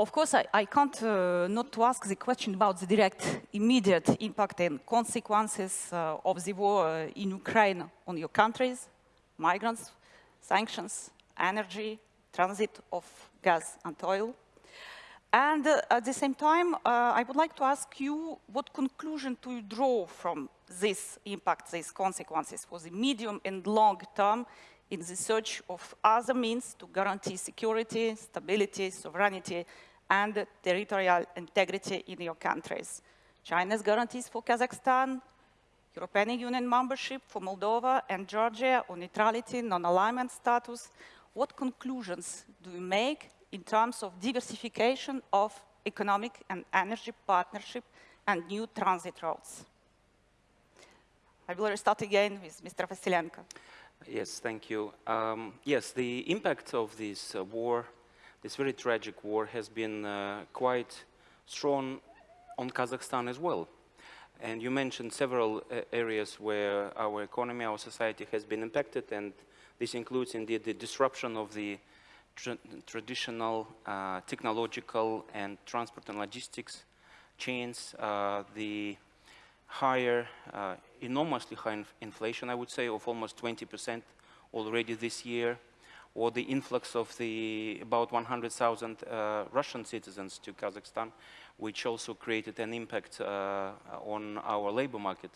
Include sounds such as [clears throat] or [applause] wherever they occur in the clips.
Of course, I, I can't uh, not to ask the question about the direct, immediate impact and consequences uh, of the war uh, in Ukraine on your countries, migrants, sanctions, energy, transit of gas and oil. And uh, at the same time, uh, I would like to ask you what conclusion do you draw from this impact, these consequences for the medium and long term in the search of other means to guarantee security, stability, sovereignty, and territorial integrity in your countries. China's guarantees for Kazakhstan, European Union membership for Moldova and Georgia on neutrality, non-alignment status. What conclusions do you make in terms of diversification of economic and energy partnership and new transit routes? I will start again with Mr. Vassilenko. Yes, thank you. Um, yes, the impact of this uh, war, this very tragic war, has been uh, quite strong on Kazakhstan as well. And you mentioned several uh, areas where our economy, our society has been impacted, and this includes indeed the disruption of the tra traditional uh, technological and transport and logistics chains, uh, the higher, uh, enormously high inf inflation, I would say, of almost 20% already this year, or the influx of the about 100,000 uh, Russian citizens to Kazakhstan, which also created an impact uh, on our labor market.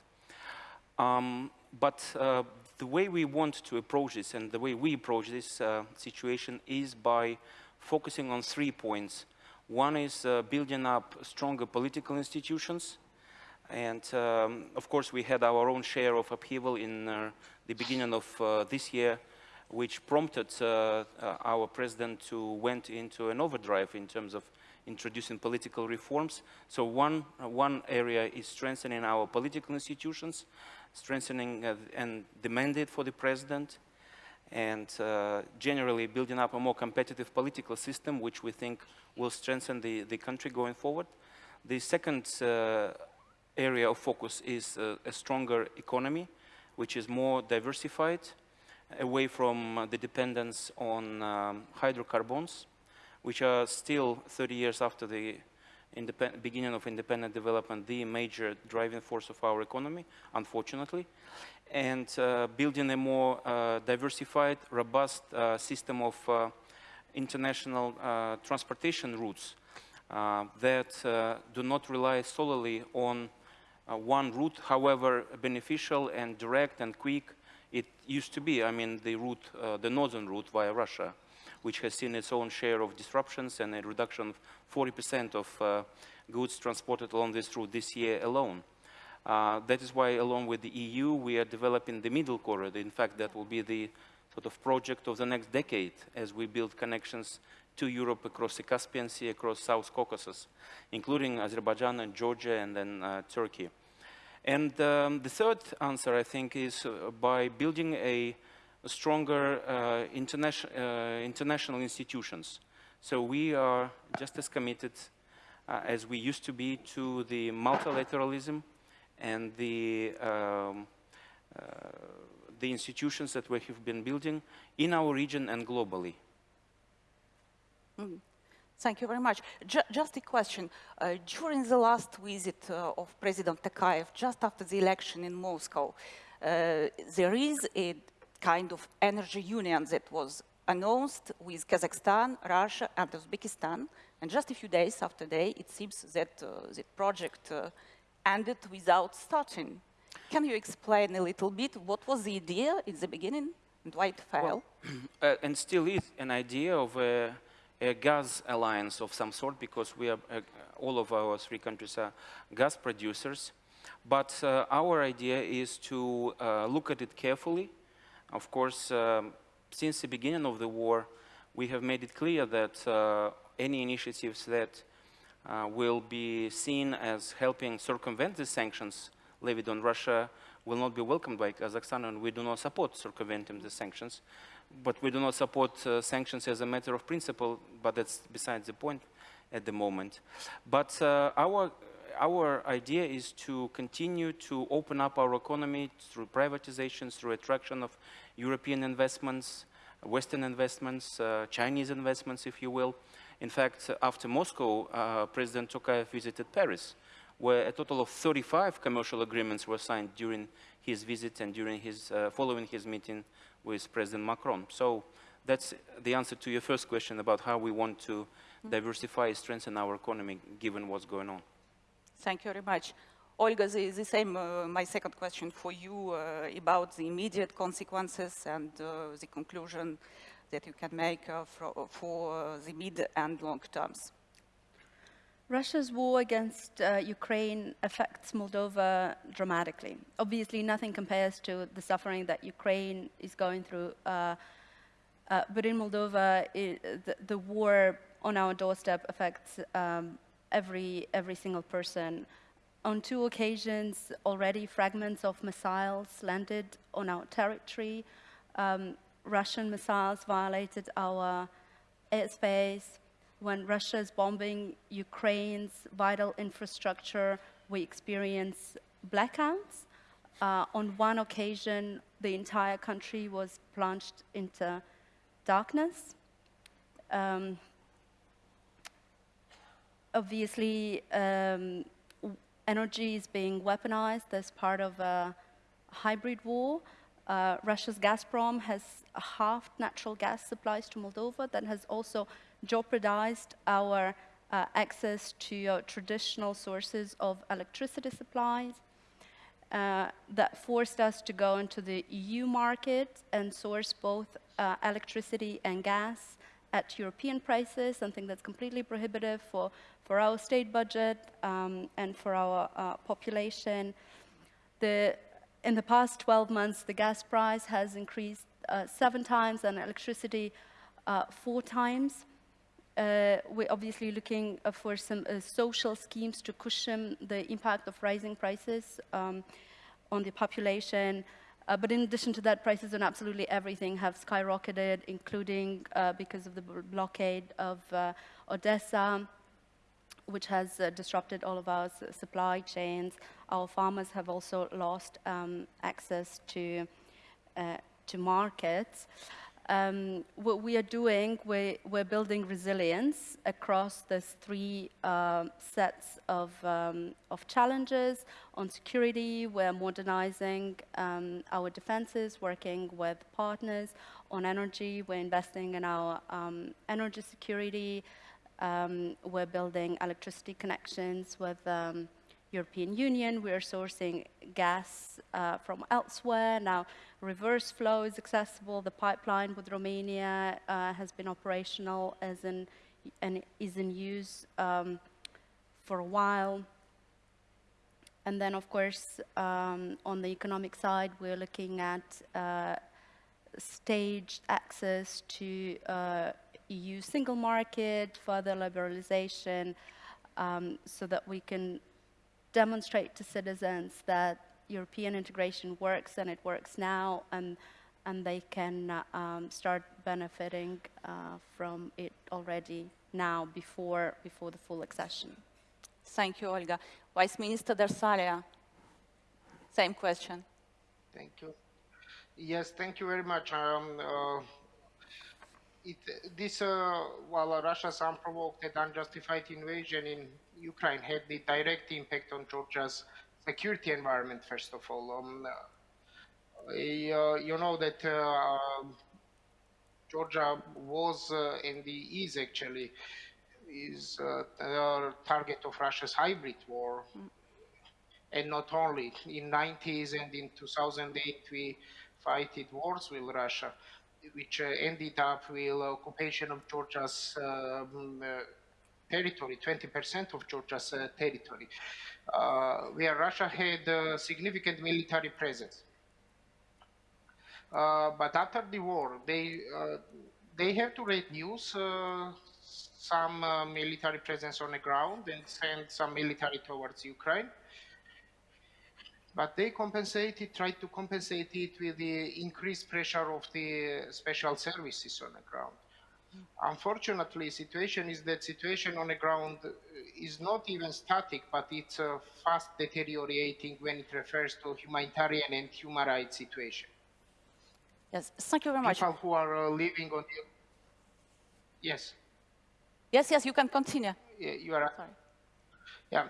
Um, but uh, the way we want to approach this and the way we approach this uh, situation is by focusing on three points. One is uh, building up stronger political institutions, and um, of course, we had our own share of upheaval in uh, the beginning of this year, which prompted uh, uh our president to went into an overdrive in terms of introducing political reforms. So one, uh, one area is strengthening our political institutions, strengthening uh, and the mandate for the president, and generally building up a more competitive political system, which we think will strengthen the, the country going forward. The second area of focus is uh, a stronger economy, which is more diversified, away from uh, the dependence on um, hydrocarbons, which are still 30 years after the beginning of independent development, the major driving force of our economy, unfortunately, and uh, building a more uh, diversified, robust uh, system of uh, international transportation routes that do not rely solely on uh, one route, however beneficial and direct and quick it used to be. I mean, the route, uh, the northern route via Russia, which has seen its own share of disruptions and a reduction of 40% of uh, goods transported along this route this year alone. Uh, that is why, along with the EU, we are developing the middle corridor. In fact, that will be the sort of project of the next decade as we build connections to Europe across the Caspian Sea, across South Caucasus, including Azerbaijan and Georgia and then uh, Turkey. And um, the third answer, I think, is uh, by building a, a stronger uh, interna uh, international institutions. So we are just as committed uh, as we used to be to the multilateralism and the, um, uh, the institutions that we have been building in our region and globally. Mm. Thank you very much. Just a question. Uh, during the last visit uh, of President Tokayev, just after the election in Moscow, uh, there is a kind of energy union that was announced with Kazakhstan, Russia, and Uzbekistan. And just a few days after that, it seems that uh, the project uh, ended without starting. Can you explain a little bit what was the idea in the beginning and why it failed? Well, [clears throat] and still is an idea of a gas alliance of some sort because we are, uh, all of our three countries are gas producers. But uh, our idea is to uh, look at it carefully. Of course, um, since the beginning of the war, we have made it clear that uh, any initiatives that uh, will be seen as helping circumvent the sanctions levied on Russia will not be welcomed by Kazakhstan, and we do not support circumventing the sanctions but we do not support uh, sanctions as a matter of principle, but that's besides the point at the moment. But uh, our, our idea is to continue to open up our economy through privatizations, through attraction of European investments, Western investments, uh, Chinese investments, if you will, In fact, after Moscow, uh, President Tokayev visited Paris, where a total of 35 commercial agreements were signed during his visit and during his, uh, following his meeting with President Macron. So that's the answer to your first question about how we want to diversify, and strengthen our economy, given what's going on. Thank you very much. Olga, the, the same, uh, my second question for you uh, about the immediate consequences and uh, the conclusion that you can make uh, for, for uh, the mid and long terms. Russia's war against uh, Ukraine affects Moldova dramatically. Obviously, nothing compares to the suffering that Ukraine is going through. Uh, uh, but in Moldova, it, the, the, war on our doorstep affects um, every, every single person. On two occasions, already fragments of missiles landed on our territory. Um, Russian missiles violated our airspace when Russia is bombing Ukraine's vital infrastructure, we experience blackouts. Uh, on one occasion, the entire country was plunged into darkness. Um, obviously, um, energy is being weaponized as part of a hybrid war. Uh, Russia's Gazprom has halved natural gas supplies to Moldova that has also jeopardized our uh, access to uh, traditional sources of electricity supplies. Uh, that forced us to go into the EU market and source both uh, electricity and gas at European prices, something that's completely prohibitive for, for our state budget um, and for our uh, population. The, in the past 12 months, the gas price has increased uh, seven times and electricity four times. Uh, we're obviously looking uh, for some uh, social schemes to cushion the impact of rising prices um, on the population. Uh, but in addition to that, prices on absolutely everything have skyrocketed, including uh, because of the blockade of Odessa, which has disrupted all of our supply chains. Our farmers have also lost um, access to, to markets. Um, what we are doing, we, we're building resilience across these three uh, sets of, um, of challenges. On security, we're modernizing um, our defenses, working with partners. On energy, we're investing in our um, energy security. Um, we're building electricity connections with European Union. We are sourcing gas uh, from elsewhere. Now, reverse flow is accessible. The pipeline with Romania uh, has been operational as in, and is in use um, for a while. And then, of course, um, on the economic side, we're looking at uh, staged access to uh, EU single market, further liberalization, um, so that we can demonstrate to citizens that European integration works and it works now and, and they can uh, um, start benefiting uh, from it already now before, before the full accession. Thank you, Olga. Vice Minister Darsalia, same question. Thank you. Yes, thank you very much. Um, uh, it, this, uh, while Russia's unprovoked and unjustified invasion in Ukraine had the direct impact on Georgia's security environment, first of all. Um, uh, you know that uh, Georgia was uh, and is actually is uh, the target of Russia's hybrid war. Mm. And not only in 90s and in 2008 we fighted wars with Russia, which uh, ended up with occupation of Georgia's um, uh, territory, 20% of Georgia's territory. Uh, where Russia had a significant military presence. Uh, but after the war, they uh, they have to reduce some military presence on the ground and send some military towards Ukraine but they compensated, tried to compensate it with the increased pressure of the special services on the ground. Unfortunately, situation is that situation on the ground is not even static, but it's uh, fast deteriorating when it refers to humanitarian and human rights situation. Yes, thank you very much. People who are uh, living on the... Yes. Yes, yes, you can continue. Yeah, you are. Sorry. Yeah,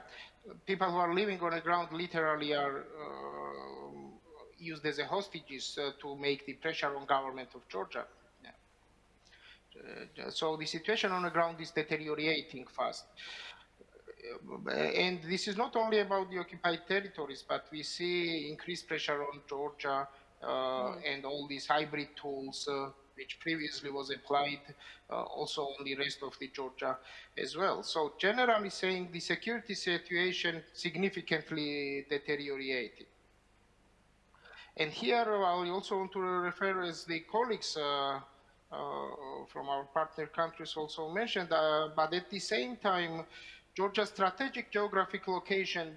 people who are living on the ground literally are uh, used as a hostages uh, to make the pressure on government of Georgia. Yeah. Uh, so the situation on the ground is deteriorating fast. And this is not only about the occupied territories, but we see increased pressure on Georgia uh, and all these hybrid tools, uh, which previously was applied uh, also on the rest of the Georgia as well. So generally saying, the security situation significantly deteriorated. And here I also want to refer, as the colleagues uh, uh, from our partner countries also mentioned, uh, but at the same time, Georgia's strategic geographic location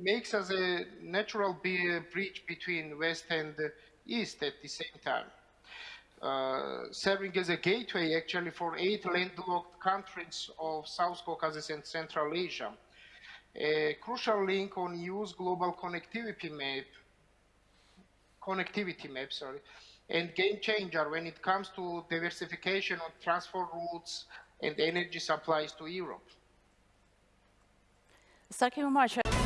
makes us a natural bridge between West and East at the same time. Uh, serving as a gateway actually for eight landlocked countries of South Caucasus and Central Asia. A crucial link on EU's global connectivity map connectivity map, sorry, and game changer when it comes to diversification of transport routes and energy supplies to Europe. Thank you very much.